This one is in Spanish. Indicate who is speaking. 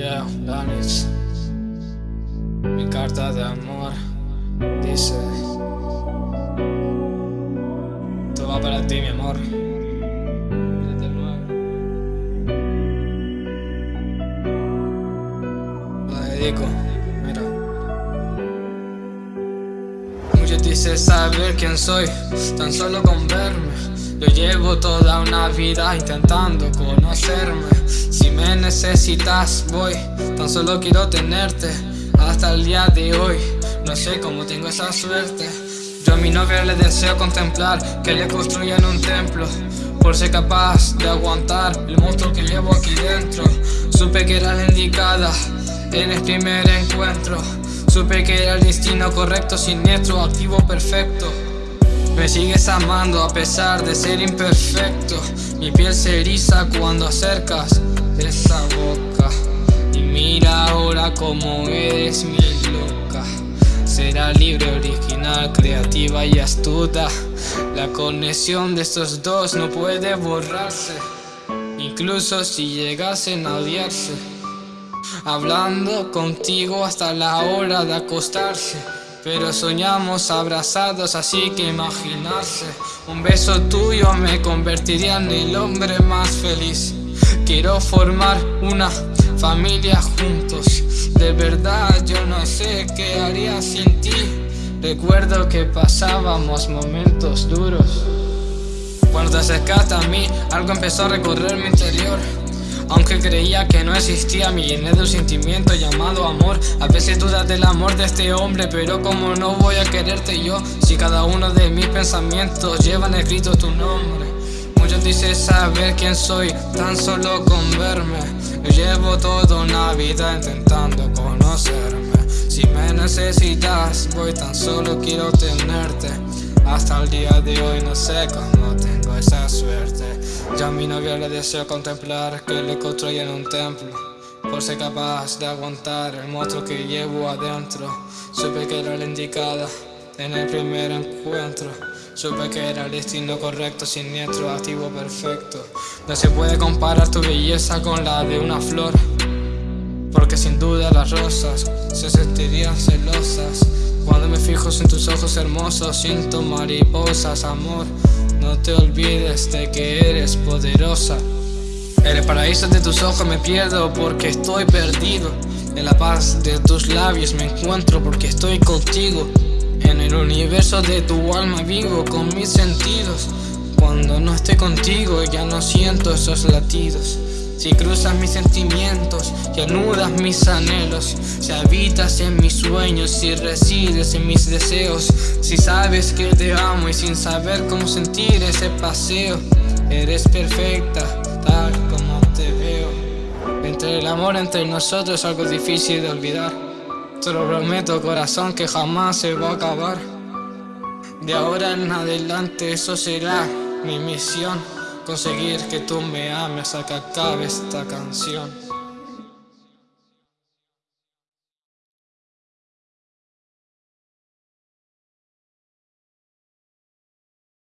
Speaker 1: Ya Lanis, mi carta de amor dice: Todo va para ti, mi amor. La dedico, mira. Muchos dicen saber quién soy, tan solo con verme. Yo llevo toda una vida intentando conocerme. Si me necesitas voy. Tan solo quiero tenerte hasta el día de hoy. No sé cómo tengo esa suerte. Yo a mi novia le deseo contemplar Que le construyan un templo Por ser capaz de aguantar El monstruo que llevo aquí dentro. Supe que era la indicada En el primer encuentro. Supe que era el destino correcto Siniestro, activo, perfecto me sigues amando a pesar de ser imperfecto. Mi piel se eriza cuando acercas esa boca. Mira ahora como eres mi loca. Será libre, original, creativa y astuta. La conexión de estos dos no puede borrarse. Incluso si llegasen a odiarse. Hablando contigo hasta la hora de acostarse pero soñamos abrazados así que imaginarse Un beso tuyo me convertiría en el hombre más feliz. Quiero formar una familia juntos. De verdad yo no sé qué haría sin ti. Recuerdo que pasábamos momentos duros. Cuando te acercaste a mí, algo empezó a recorrer mi interior aunque creía que no existía, me llené de un sentimiento llamado amor. A veces dudas del amor de este hombre, pero como no voy a quererte yo Si cada uno de mis pensamientos llevan escrito tu nombre. Muchos dicen saber quién soy, tan solo con verme. Yo llevo toda una vida intentando conocerme. Si me necesitas, voy tan solo quiero tenerte Hasta el día de hoy no sé cómo tengo esa suerte. Ya a mi novia le deseo contemplar que le construyan un templo por ser capaz de aguantar el monstruo que llevo adentro. Supe que era la indicada en el primer encuentro. Supe que era el destino correcto, siniestro, activo, perfecto. No se puede comparar tu belleza con la de una flor Porque sin duda las rosas se sentirían celosas En tus ojos hermosos siento mariposas, amor. No te olvides de que eres poderosa. En el paraíso de tus ojos me pierdo porque estoy perdido. En la paz de tus labios me encuentro porque estoy contigo. En el universo de tu alma vivo con mis sentidos. Cuando no estoy contigo ya no siento esos latidos Si cruzas mis sentimientos y anudas mis anhelos Si habitas en mis sueños, si resides en mis deseos Si sabes que te amo y sin saber cómo sentir ese paseo Eres perfecta, tal como te veo. Entre el amor entre nosotros es algo difícil de olvidar te lo prometo corazón que jamás se va a acabar. De ahora en adelante eso será mi misión Conseguir que tú me ames a que acabe esta canción